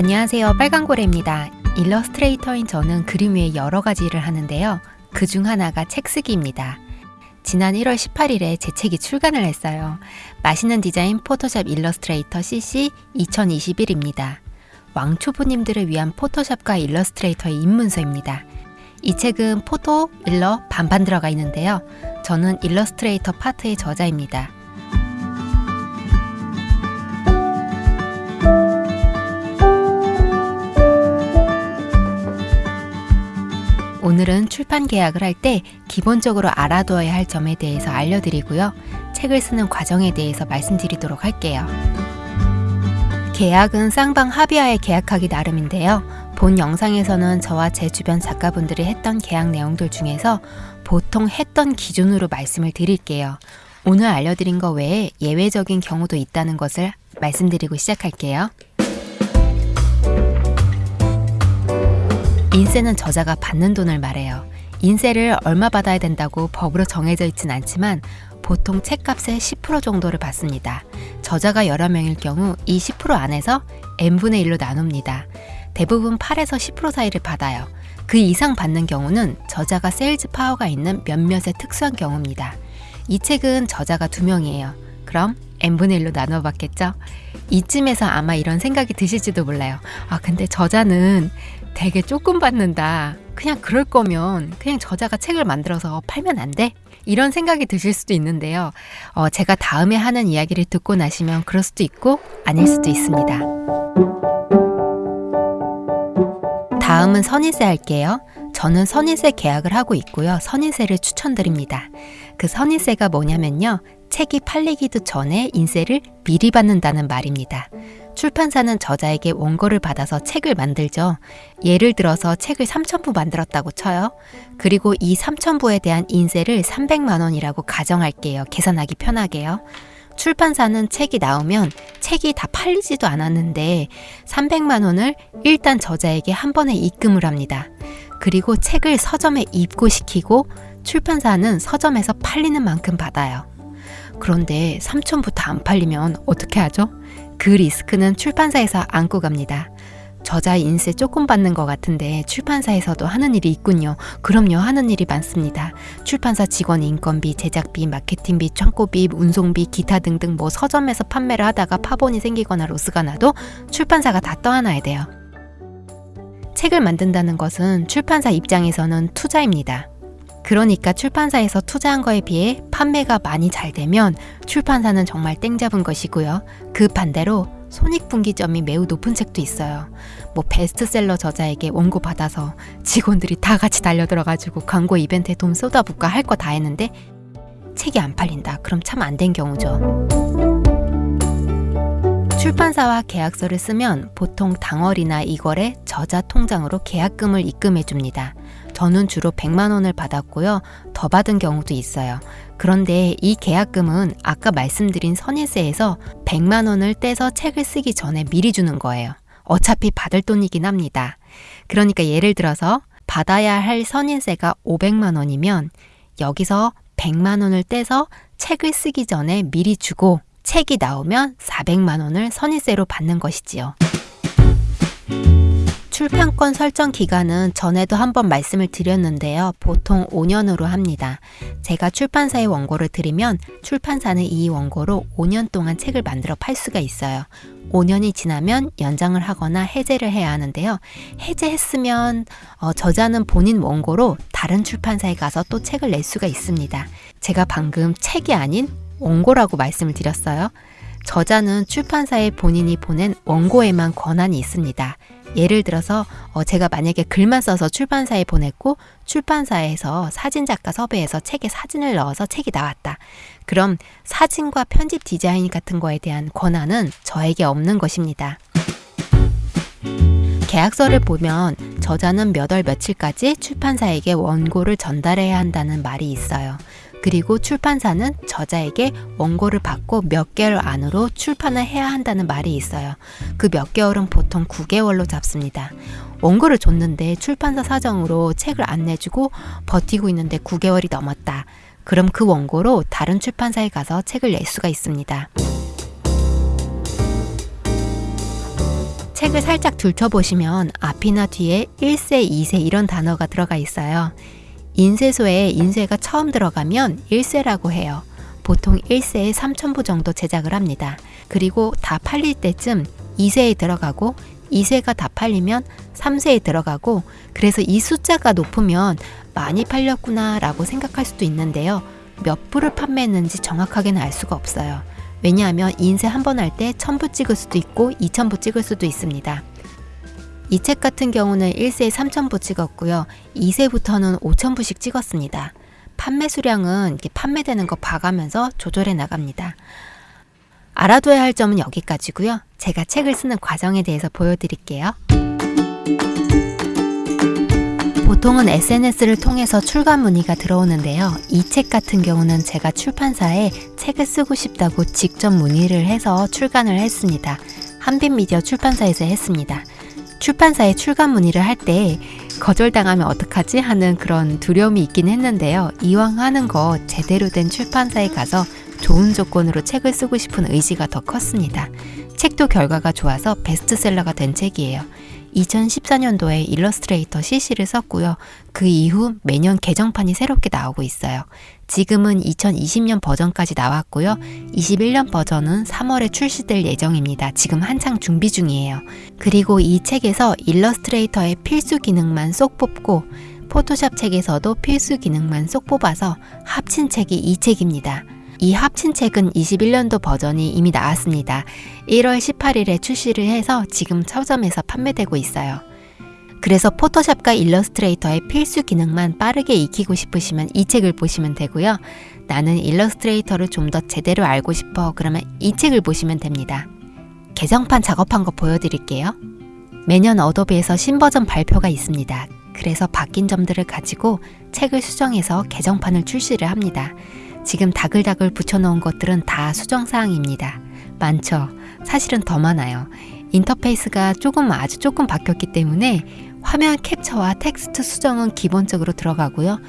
안녕하세요. 빨강고래입니다. 일러스트레이터인 저는 그림 외에 여러 가지 일을 하는데요. 그 중 하나가 책 쓰기입니다. 지난 1월 18일에 제 책이 출간을 했어요. 맛있는 디자인 포토샵 일러스트레이터 CC 2021입니다. 왕초보님들을 위한 포토샵과 일러스트레이터의 입문서입니다. 이 책은 포토, 일러 반반 들어가 있는데요. 저는 일러스트레이터 파트의 저자입니다. 오늘은 출판 계약을 할 때 기본적으로 알아두어야 할 점에 대해서 알려드리고요. 책을 쓰는 과정에 대해서 말씀드리도록 할게요. 계약은 쌍방 합의하에 계약하기 나름인데요. 본 영상에서는 저와 제 주변 작가분들이 했던 계약 내용들 중에서 보통 했던 기준으로 말씀을 드릴게요. 오늘 알려드린 것 외에 예외적인 경우도 있다는 것을 말씀드리고 시작할게요. 인세는 저자가 받는 돈을 말해요. 인세를 얼마 받아야 된다고 법으로 정해져 있진 않지만 보통 책값의 10% 정도를 받습니다. 저자가 여러 명일 경우 이 10% 안에서 n분의 1로 나눕니다. 대부분 8에서 10% 사이를 받아요. 그 이상 받는 경우는 저자가 sales power가 있는 몇몇의 특수한 경우입니다. 이 책은 저자가 두 명이에요. 그럼 n분의 1로 나눠 받겠죠? 이쯤에서 아마 이런 생각이 드실지도 몰라요. 아, 근데 저자는 되게 조금 받는다. 그냥 그럴 거면 그냥 저자가 책을 만들어서 팔면 안 돼? 이런 생각이 드실 수도 있는데요. 어, 제가 다음에 하는 이야기를 듣고 나시면 그럴 수도 있고 아닐 수도 있습니다. 다음은 선인세 할게요. 저는 선인세 계약을 하고 있고요. 선인세를 추천드립니다. 그 선인세가 뭐냐면요. 책이 팔리기도 전에 인세를 미리 받는다는 말입니다. 출판사는 저자에게 원고를 받아서 책을 만들죠. 예를 들어서 책을 3,000부 만들었다고 쳐요. 그리고 이 3,000부에 대한 인세를 300만 원이라고 가정할게요. 계산하기 편하게요. 출판사는 책이 나오면 책이 다 팔리지도 않았는데 300만 원을 일단 저자에게 한 번에 입금을 합니다. 그리고 책을 서점에 입고시키고 출판사는 서점에서 팔리는 만큼 받아요. 그런데 3천부 다 안 팔리면 어떻게 하죠? 그 리스크는 출판사에서 안고 갑니다. 저자 인세 조금 받는 것 같은데 출판사에서도 하는 일이 있군요. 그럼요, 하는 일이 많습니다. 출판사 직원 인건비, 제작비, 마케팅비, 창고비, 운송비, 기타 등등 뭐 서점에서 판매를 하다가 파본이 생기거나 로스가 나도 출판사가 다 떠안아야 돼요. 책을 만든다는 것은 출판사 입장에서는 투자입니다. 그러니까 출판사에서 투자한 거에 비해 판매가 많이 잘 되면 출판사는 정말 땡 잡은 것이고요. 그 반대로 손익분기점이 매우 높은 책도 있어요. 뭐 베스트셀러 저자에게 원고 받아서 직원들이 다 같이 달려들어가지고 광고 이벤트에 돈 쏟아붓고 할 거 다 했는데 책이 안 팔린다. 그럼 참 안 된 경우죠. 출판사와 계약서를 쓰면 보통 당월이나 2월에 저자 통장으로 계약금을 입금해 줍니다. 저는 주로 100만 원을 받았고요. 더 받은 경우도 있어요. 그런데 이 계약금은 아까 말씀드린 선인세에서 100만 원을 떼서 책을 쓰기 전에 미리 주는 거예요. 어차피 받을 돈이긴 합니다. 그러니까 예를 들어서 받아야 할 선인세가 500만 원이면 여기서 100만 원을 떼서 책을 쓰기 전에 미리 주고 책이 나오면 400만 원을 선인세로 받는 것이지요. 출판권 설정 기간은 전에도 한번 말씀을 드렸는데요. 보통 5년으로 합니다. 제가 출판사에 원고를 드리면 출판사는 이 원고로 5년 동안 책을 만들어 팔 수가 있어요. 5년이 지나면 연장을 하거나 해제를 해야 하는데요. 해제했으면 어, 저자는 본인 원고로 다른 출판사에 가서 또 책을 낼 수가 있습니다. 제가 방금 책이 아닌 원고라고 말씀을 드렸어요. 저자는 출판사에 본인이 보낸 원고에만 권한이 있습니다. 예를 들어서 어, 제가 만약에 글만 써서 출판사에 보냈고 출판사에서 사진작가 섭외해서 책에 사진을 넣어서 책이 나왔다. 그럼 사진과 편집 디자인 같은 거에 대한 권한은 저에게 없는 것입니다. 계약서를 보면 저자는 몇 월 며칠까지 출판사에게 원고를 전달해야 한다는 말이 있어요. 그리고 출판사는 저자에게 원고를 받고 몇 개월 안으로 출판을 해야 한다는 말이 있어요. 그 몇 개월은 보통 9개월로 잡습니다. 원고를 줬는데 출판사 사정으로 책을 안 내주고 버티고 있는데 9개월이 넘었다. 그럼 그 원고로 다른 출판사에 가서 책을 낼 수가 있습니다. 책을 살짝 들춰보시면 앞이나 뒤에 1세, 2세 이런 단어가 들어가 있어요. 인쇄소에 인쇄가 처음 들어가면 1세라고 해요. 보통 1세에 3,000부 정도 제작을 합니다. 그리고 다 팔릴 때쯤 2세에 들어가고 2세가 다 팔리면 3세에 들어가고 그래서 이 숫자가 높으면 많이 팔렸구나 라고 생각할 수도 있는데요. 몇 부를 판매했는지 정확하게는 알 수가 없어요. 왜냐하면 인쇄 한 번 할 때 1000부 찍을 수도 있고 2000부 찍을 수도 있습니다. 이 책 같은 경우는 1세에 3000부 찍었고요. 2세부터는 5000부씩 찍었습니다. 판매 수량은 이렇게 판매되는 거 봐가면서 조절해 나갑니다. 알아둬야 할 점은 여기까지고요. 제가 책을 쓰는 과정에 대해서 보여드릴게요. 보통은 SNS를 통해서 출간 문의가 들어오는데요. 이 책 같은 경우는 제가 출판사에 책을 쓰고 싶다고 직접 문의를 해서 출간을 했습니다. 한빛미디어 출판사에서 했습니다. 출판사에 출간 문의를 할 때 거절당하면 어떡하지 하는 그런 두려움이 있긴 했는데요. 이왕 하는 거 제대로 된 출판사에 가서 좋은 조건으로 책을 쓰고 싶은 의지가 더 컸습니다. 책도 결과가 좋아서 베스트셀러가 된 책이에요. 2014년도에 일러스트레이터 CC를 썼고요. 그 이후 매년 개정판이 새롭게 나오고 있어요. 지금은 2020년 버전까지 나왔고요. 21년 버전은 3월에 출시될 예정입니다. 지금 한창 준비 중이에요. 그리고 이 책에서 일러스트레이터의 필수 기능만 쏙 뽑고 포토샵 책에서도 필수 기능만 쏙 뽑아서 합친 책이 이 책입니다. 이 합친 책은 21년도 버전이 이미 나왔습니다. 1월 18일에 출시를 해서 지금 서점에서 판매되고 있어요. 그래서 포토샵과 일러스트레이터의 필수 기능만 빠르게 익히고 싶으시면 이 책을 보시면 되고요. 나는 일러스트레이터를 좀 더 제대로 알고 싶어 그러면 이 책을 보시면 됩니다. 개정판 작업한 거 보여드릴게요. 매년 어도비에서 신버전 발표가 있습니다. 그래서 바뀐 점들을 가지고 책을 수정해서 개정판을 출시를 합니다. 지금 다글다글 붙여놓은 것들은 다 수정사항입니다. 많죠? 사실은 더 많아요. 인터페이스가 조금 아주 조금 바뀌었기 때문에 화면 캡처와 텍스트 수정은 기본적으로 들어가고요.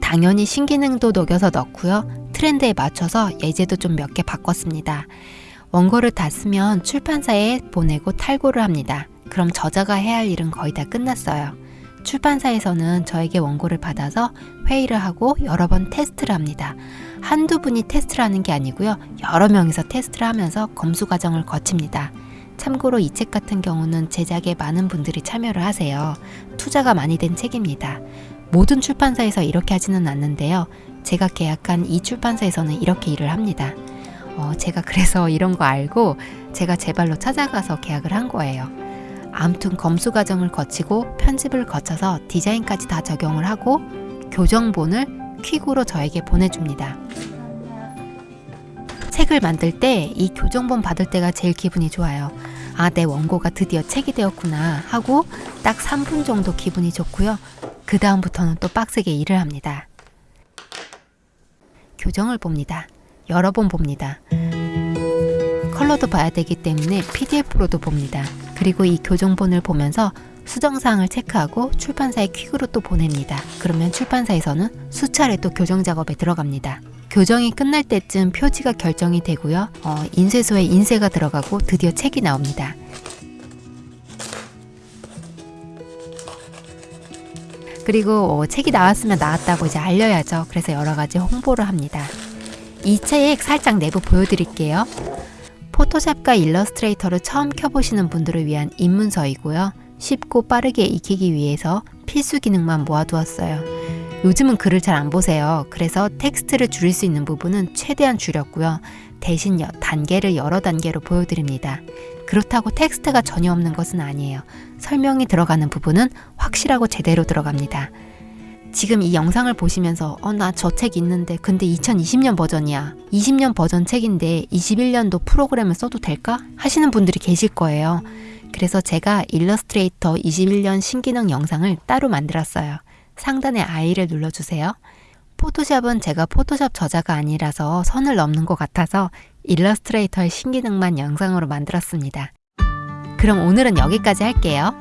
당연히 신기능도 녹여서 넣고요. 트렌드에 맞춰서 예제도 좀 몇 개 바꿨습니다. 원고를 다 쓰면 출판사에 보내고 탈고를 합니다. 그럼 저자가 해야 할 일은 거의 다 끝났어요. 출판사에서는 저에게 원고를 받아서 회의를 하고 여러 번 테스트를 합니다. 한두 분이 테스트를 하는 게 아니고요. 여러 명이서 테스트를 하면서 검수 과정을 거칩니다. 참고로 이 책 같은 경우는 제작에 많은 분들이 참여를 하세요. 투자가 많이 된 책입니다. 모든 출판사에서 이렇게 하지는 않는데요. 제가 계약한 이 출판사에서는 이렇게 일을 합니다. 어, 제가 그래서 이런 거 알고 제가 제 발로 찾아가서 계약을 한 거예요. 아무튼 검수 과정을 거치고 편집을 거쳐서 디자인까지 다 적용을 하고 교정본을 퀵으로 저에게 보내줍니다. 책을 만들 때 이 교정본 받을 때가 제일 기분이 좋아요. 아, 내 원고가 드디어 책이 되었구나 하고 딱 3분 정도 기분이 좋고요. 그 다음부터는 또 빡세게 일을 합니다. 교정을 봅니다. 여러 번 봅니다. 컬러도 봐야 되기 때문에 PDF로도 봅니다. 그리고 이 교정본을 보면서 수정사항을 체크하고 출판사에 퀵으로 또 보냅니다. 그러면 출판사에서는 수차례 또 교정 작업에 들어갑니다. 교정이 끝날 때쯤 표지가 결정이 되고요. 어, 인쇄소에 인쇄가 들어가고 드디어 책이 나옵니다. 그리고 어, 책이 나왔으면 나왔다고 이제 알려야죠. 그래서 여러 가지 홍보를 합니다. 이 책 살짝 내부 보여드릴게요. 포토샵과 일러스트레이터를 처음 켜보시는 분들을 위한 입문서이고요. 쉽고 빠르게 익히기 위해서 필수 기능만 모아두었어요. 요즘은 글을 잘 안 보세요. 그래서 텍스트를 줄일 수 있는 부분은 최대한 줄였고요. 대신 단계를 여러 단계로 보여드립니다. 그렇다고 텍스트가 전혀 없는 것은 아니에요. 설명이 들어가는 부분은 확실하고 제대로 들어갑니다. 지금 이 영상을 보시면서 어 나 저 책 있는데 근데 2020년 버전이야 20년 버전 책인데 21년도 프로그램을 써도 될까? 하시는 분들이 계실 거예요 그래서 제가 일러스트레이터 21년 신기능 영상을 따로 만들었어요. 상단에 I를 눌러주세요. 포토샵은 제가 포토샵 저자가 아니라서 선을 넘는 것 같아서 일러스트레이터의 신기능만 영상으로 만들었습니다. 그럼 오늘은 여기까지 할게요.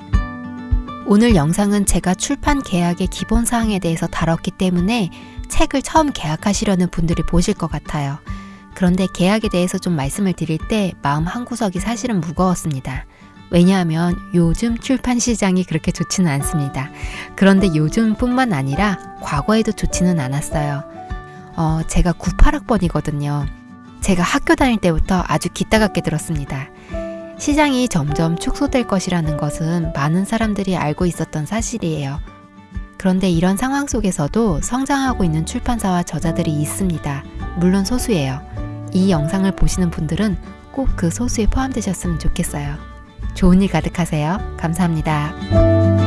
오늘 영상은 제가 출판 계약의 기본 사항에 대해서 다뤘기 때문에 책을 처음 계약하시려는 분들이 보실 것 같아요. 그런데 계약에 대해서 좀 말씀을 드릴 때 마음 한구석이 사실은 무거웠습니다. 왜냐하면 요즘 출판 시장이 그렇게 좋지는 않습니다. 그런데 요즘뿐만 아니라 과거에도 좋지는 않았어요. 어, 제가 98학번이거든요. 제가 학교 다닐 때부터 아주 기따갑게 들었습니다. 시장이 점점 축소될 것이라는 것은 많은 사람들이 알고 있었던 사실이에요. 그런데 이런 상황 속에서도 성장하고 있는 출판사와 저자들이 있습니다. 물론 소수예요. 이 영상을 보시는 분들은 꼭 그 소수에 포함되셨으면 좋겠어요. 좋은 일 가득하세요. 감사합니다.